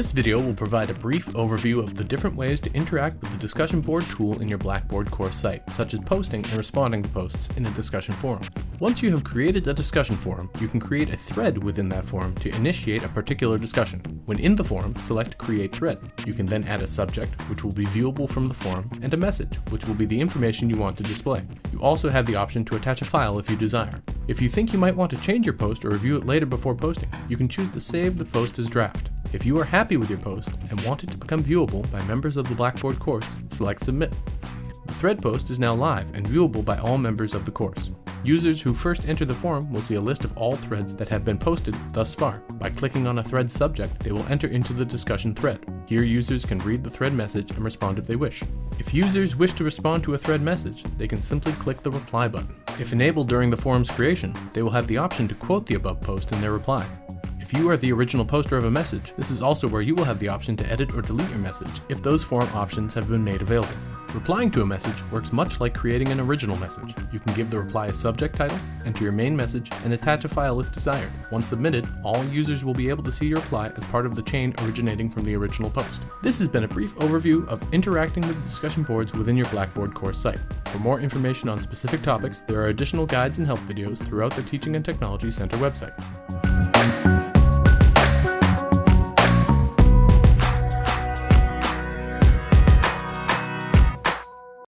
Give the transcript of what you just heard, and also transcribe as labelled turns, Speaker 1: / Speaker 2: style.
Speaker 1: This video will provide a brief overview of the different ways to interact with the discussion board tool in your Blackboard course site, such as posting and responding to posts in a discussion forum. Once you have created a discussion forum, you can create a thread within that forum to initiate a particular discussion. When in the forum, select Create Thread. You can then add a subject, which will be viewable from the forum, and a message, which will be the information you want to display. You also have the option to attach a file if you desire. If you think you might want to change your post or review it later before posting, you can choose to save the post as draft. If you are happy with your post and want it to become viewable by members of the Blackboard course, select Submit. The thread post is now live and viewable by all members of the course. Users who first enter the forum will see a list of all threads that have been posted thus far. By clicking on a thread subject, they will enter into the discussion thread. Here users can read the thread message and respond if they wish. If users wish to respond to a thread message, they can simply click the reply button. If enabled during the forum's creation, they will have the option to quote the above post in their reply. If you are the original poster of a message, this is also where you will have the option to edit or delete your message if those forum options have been made available. Replying to a message works much like creating an original message. You can give the reply a subject title, enter your main message, and attach a file if desired. Once submitted, all users will be able to see your reply as part of the chain originating from the original post. This has been a brief overview of interacting with discussion boards within your Blackboard course site. For more information on specific topics, there are additional guides and help videos throughout the Teaching and Technology Center website.